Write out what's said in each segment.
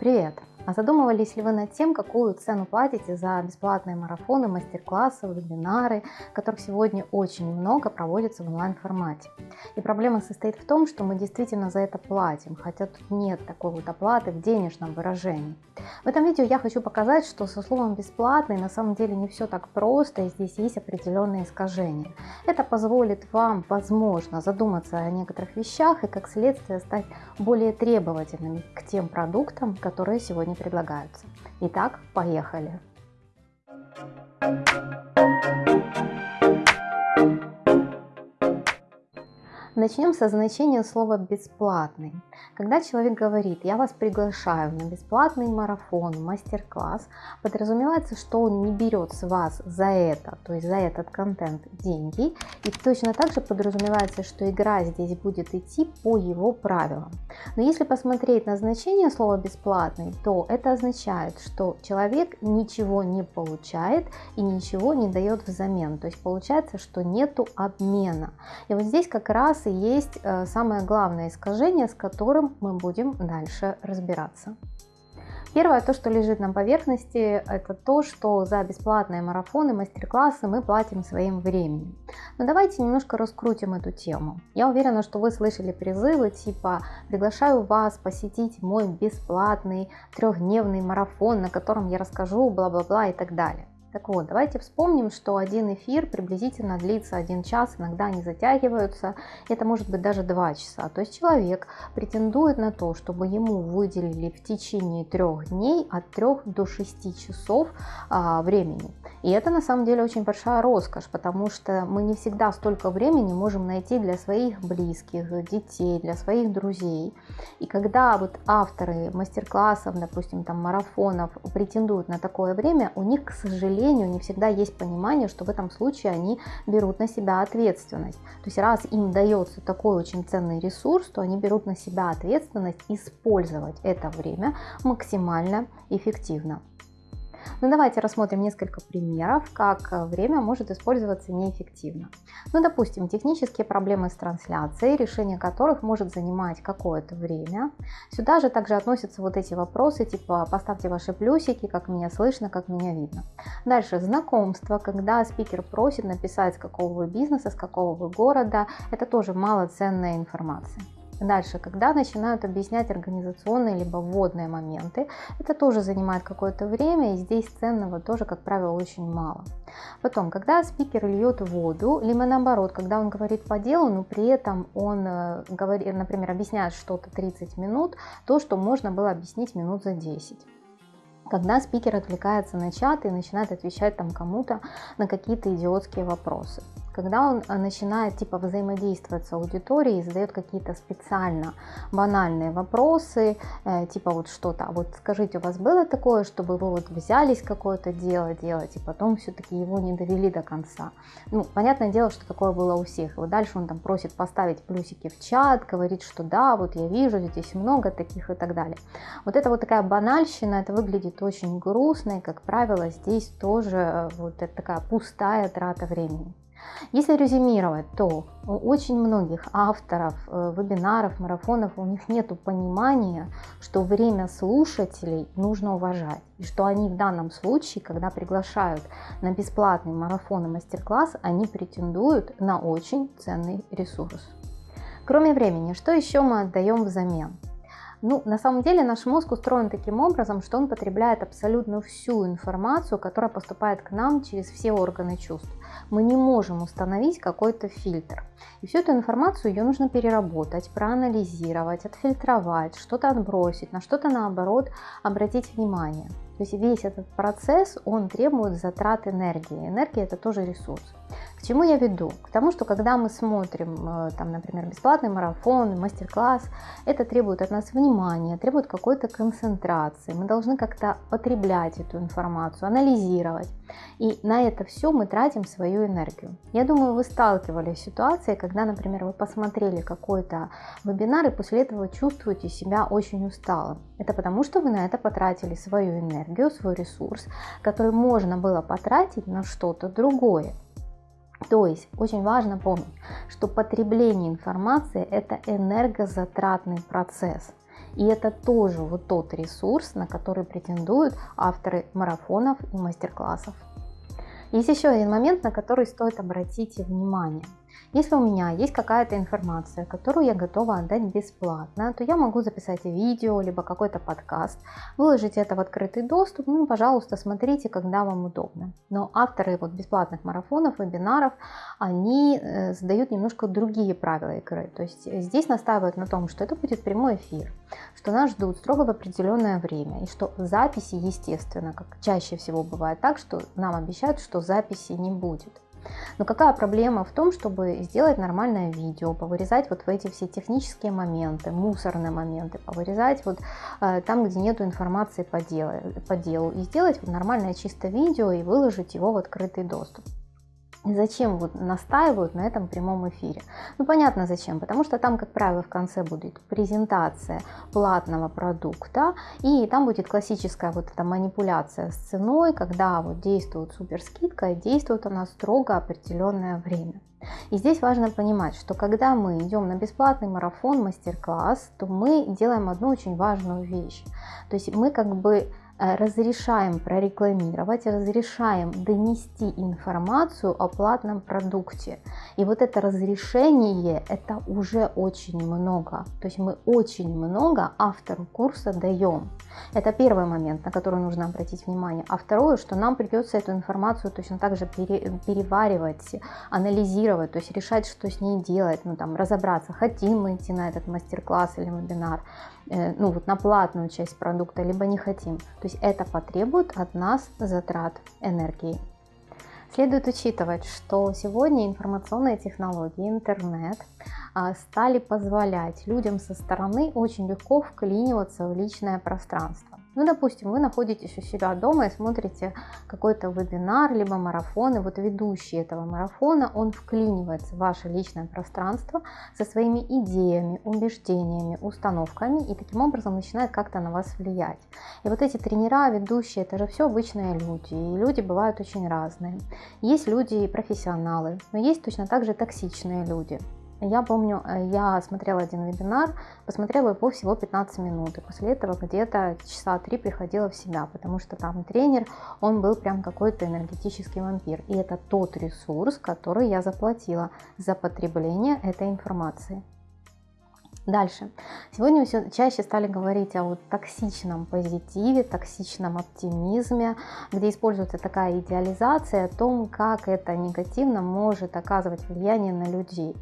Привет! А задумывались ли вы над тем, какую цену платите за бесплатные марафоны, мастер-классы, вебинары, которых сегодня очень много проводится в онлайн-формате? И проблема состоит в том, что мы действительно за это платим, хотя тут нет такой вот оплаты в денежном выражении. В этом видео я хочу показать, что со словом «бесплатный» на самом деле не все так просто, и здесь есть определенные искажения. Это позволит вам, возможно, задуматься о некоторых вещах и, как следствие, стать более требовательными к тем продуктам, которые сегодня предлагаются. Итак, поехали! Начнем со значения слова «бесплатный». Когда человек говорит «я вас приглашаю на бесплатный марафон, мастер-класс», подразумевается, что он не берет с вас за это, то есть за этот контент деньги, и точно так же подразумевается, что игра здесь будет идти по его правилам. Но если посмотреть на значение слова «бесплатный», то это означает, что человек ничего не получает и ничего не дает взамен, то есть получается, что нету обмена. И вот здесь как раз и есть э, самое главное искажение, с которым мы будем дальше разбираться. Первое, то, что лежит на поверхности, это то, что за бесплатные марафоны, мастер-классы мы платим своим временем. Но давайте немножко раскрутим эту тему. Я уверена, что вы слышали призывы типа «приглашаю вас посетить мой бесплатный трехдневный марафон, на котором я расскажу бла-бла-бла» и так далее. Так вот, давайте вспомним, что один эфир приблизительно длится один час, иногда они затягиваются, это может быть даже два часа. То есть человек претендует на то, чтобы ему выделили в течение трех дней от 3 до 6 часов а, времени. И это на самом деле очень большая роскошь, потому что мы не всегда столько времени можем найти для своих близких, детей, для своих друзей. И когда вот авторы мастер-классов, допустим, там марафонов претендуют на такое время, у них, к сожалению, сожалению, не всегда есть понимание, что в этом случае они берут на себя ответственность. То есть раз им дается такой очень ценный ресурс, то они берут на себя ответственность использовать это время максимально эффективно. Ну давайте рассмотрим несколько примеров, как э, время может использоваться неэффективно. Ну допустим, технические проблемы с трансляцией, решение которых может занимать какое-то время. Сюда же также относятся вот эти вопросы, типа поставьте ваши плюсики, как меня слышно, как меня видно. Дальше знакомство, когда спикер просит написать с какого вы бизнеса, с какого вы города, это тоже малоценная информация. Дальше, когда начинают объяснять организационные либо вводные моменты, это тоже занимает какое-то время, и здесь ценного тоже, как правило, очень мало. Потом, когда спикер льет воду, либо наоборот, когда он говорит по делу, но при этом он, э, говорит, например, объясняет что-то 30 минут, то, что можно было объяснить минут за 10 когда спикер отвлекается на чат и начинает отвечать там кому-то на какие-то идиотские вопросы когда он э, начинает типа взаимодействовать с аудиторией, задает какие-то специально банальные вопросы, э, типа вот что-то, «А вот скажите, у вас было такое, чтобы вы вот взялись какое-то дело делать, и потом все-таки его не довели до конца. Ну, понятное дело, что такое было у всех. И вот дальше он там просит поставить плюсики в чат, говорит, что да, вот я вижу, здесь много таких и так далее. Вот это вот такая банальщина, это выглядит очень грустно, и, как правило, здесь тоже э, вот это такая пустая трата времени. Если резюмировать, то у очень многих авторов э, вебинаров, марафонов, у них нет понимания, что время слушателей нужно уважать. И что они в данном случае, когда приглашают на бесплатный марафон и мастер-класс, они претендуют на очень ценный ресурс. Кроме времени, что еще мы отдаем взамен? Ну, на самом деле наш мозг устроен таким образом, что он потребляет абсолютно всю информацию, которая поступает к нам через все органы чувств. Мы не можем установить какой-то фильтр. И всю эту информацию ее нужно переработать, проанализировать, отфильтровать, что-то отбросить, на что-то наоборот обратить внимание. То есть весь этот процесс, он требует затрат энергии. Энергия это тоже ресурс. К чему я веду? К тому, что когда мы смотрим, э, там, например, бесплатный марафон, мастер-класс, это требует от нас внимания, требует какой-то концентрации. Мы должны как-то потреблять эту информацию, анализировать. И на это все мы тратим свою энергию. Я думаю, вы сталкивались с ситуацией, когда, например, вы посмотрели какой-то вебинар и после этого чувствуете себя очень усталым. Это потому, что вы на это потратили свою энергию, свой ресурс, который можно было потратить на что-то другое. То есть очень важно помнить, что потребление информации это энергозатратный процесс. И это тоже вот тот ресурс, на который претендуют авторы марафонов и мастер-классов. Есть еще один момент, на который стоит обратить внимание – если у меня есть какая-то информация, которую я готова отдать бесплатно, то я могу записать видео, либо какой-то подкаст, выложить это в открытый доступ, ну, пожалуйста, смотрите, когда вам удобно. Но авторы вот бесплатных марафонов, вебинаров, они э, задают немножко другие правила игры. То есть здесь настаивают на том, что это будет прямой эфир, что нас ждут строго в определенное время, и что записи, естественно, как чаще всего бывает так, что нам обещают, что записи не будет. Но какая проблема в том, чтобы сделать нормальное видео, повырезать вот в эти все технические моменты, мусорные моменты, повырезать вот э, там, где нету информации по делу, по делу и сделать вот нормальное чистое видео и выложить его в открытый доступ. Зачем вот настаивают на этом прямом эфире? Ну понятно зачем, потому что там, как правило, в конце будет презентация платного продукта, и там будет классическая вот эта манипуляция с ценой, когда вот действует супер скидка, и действует она строго определенное время. И здесь важно понимать, что когда мы идем на бесплатный марафон, мастер-класс, то мы делаем одну очень важную вещь. То есть мы как бы разрешаем прорекламировать, разрешаем донести информацию о платном продукте. И вот это разрешение, это уже очень много. То есть мы очень много автору курса даем. Это первый момент, на который нужно обратить внимание. А второе, что нам придется эту информацию точно так же пере, переваривать, анализировать, то есть решать, что с ней делать, ну там разобраться, хотим мы идти на этот мастер-класс или вебинар, э, ну вот на платную часть продукта, либо не хотим. То есть это потребует от нас затрат энергии. Следует учитывать, что сегодня информационные технологии, интернет а, стали позволять людям со стороны очень легко вклиниваться в личное пространство. Ну, допустим, вы находитесь у себя дома и смотрите какой-то вебинар, либо марафон, и вот ведущий этого марафона, он вклинивается в ваше личное пространство со своими идеями, убеждениями, установками, и таким образом начинает как-то на вас влиять. И вот эти тренера, ведущие, это же все обычные люди, и люди бывают очень разные. Есть люди профессионалы, но есть точно так же токсичные люди. Я помню, э, я смотрела один вебинар, посмотрела его всего 15 минут, и после этого где-то часа три приходила в себя, потому что там тренер, он был прям какой-то энергетический вампир. И это тот ресурс, который я заплатила за потребление этой информации. Дальше. Сегодня все чаще стали говорить о вот токсичном позитиве, токсичном оптимизме, где используется такая идеализация о том, как это негативно может оказывать влияние на людей.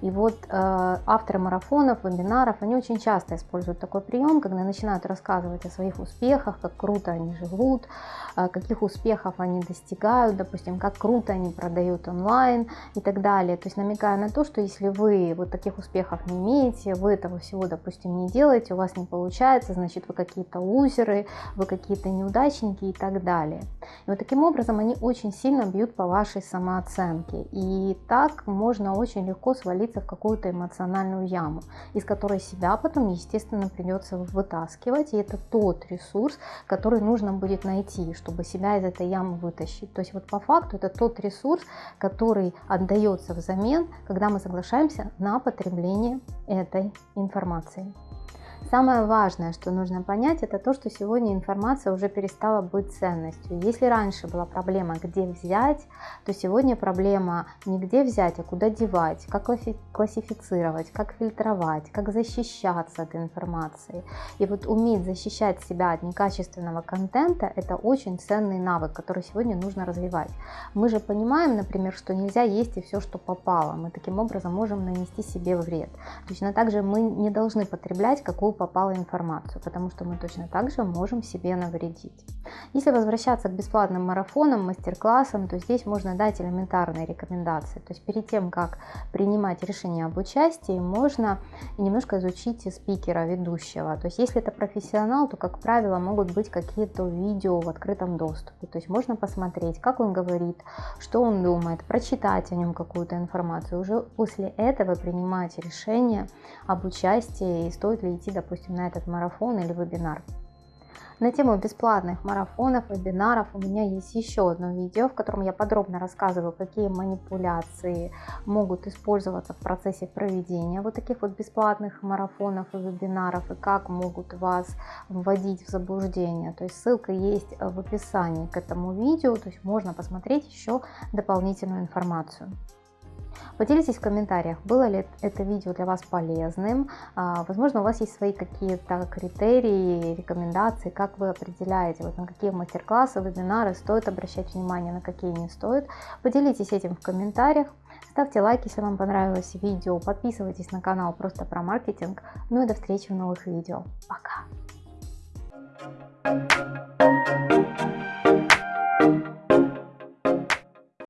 И вот э, авторы марафонов, вебинаров, они очень часто используют такой прием, когда начинают рассказывать о своих успехах, как круто они живут, э, каких успехов они достигают, допустим, как круто они продают онлайн и так далее. То есть намекая на то, что если вы вот таких успехов не имеете, вы этого всего, допустим, не делаете, у вас не получается, значит вы какие-то лузеры, вы какие-то неудачники и так далее. И вот таким образом они очень сильно бьют по вашей самооценке. И так можно очень легко свалиться в какую-то эмоциональную яму, из которой себя потом, естественно, придется вытаскивать. И это тот ресурс, который нужно будет найти, чтобы себя из этой ямы вытащить. То есть вот по факту это тот ресурс, который отдается взамен, когда мы соглашаемся на потребление этой информации. Самое важное, что нужно понять, это то, что сегодня информация уже перестала быть ценностью. Если раньше была проблема, где взять, то сегодня проблема не где взять, а куда девать, как классифицировать, как фильтровать, как защищаться от информации. И вот уметь защищать себя от некачественного контента – это очень ценный навык, который сегодня нужно развивать. Мы же понимаем, например, что нельзя есть и все, что попало. Мы таким образом можем нанести себе вред. Точно так же мы не должны потреблять какую попала информацию, потому что мы точно так же можем себе навредить. Если возвращаться к бесплатным марафонам, мастер-классам, то здесь можно дать элементарные рекомендации. То есть перед тем, как принимать решение об участии, можно немножко изучить спикера, ведущего. То есть если это профессионал, то, как правило, могут быть какие-то видео в открытом доступе. То есть можно посмотреть, как он говорит, что он думает, прочитать о нем какую-то информацию. Уже после этого принимать решение об участии и стоит ли идти, допустим, на этот марафон или вебинар. На тему бесплатных марафонов, вебинаров у меня есть еще одно видео, в котором я подробно рассказываю, какие манипуляции могут использоваться в процессе проведения вот таких вот бесплатных марафонов и вебинаров, и как могут вас вводить в заблуждение. То есть ссылка есть в описании к этому видео, то есть можно посмотреть еще дополнительную информацию. Поделитесь в комментариях, было ли это видео для вас полезным. А, возможно, у вас есть свои какие-то критерии, рекомендации, как вы определяете, вот на какие мастер-классы, вебинары стоит обращать внимание, на какие не стоит. Поделитесь этим в комментариях. Ставьте лайк, если вам понравилось видео, подписывайтесь на канал просто про маркетинг. Ну и до встречи в новых видео. Пока!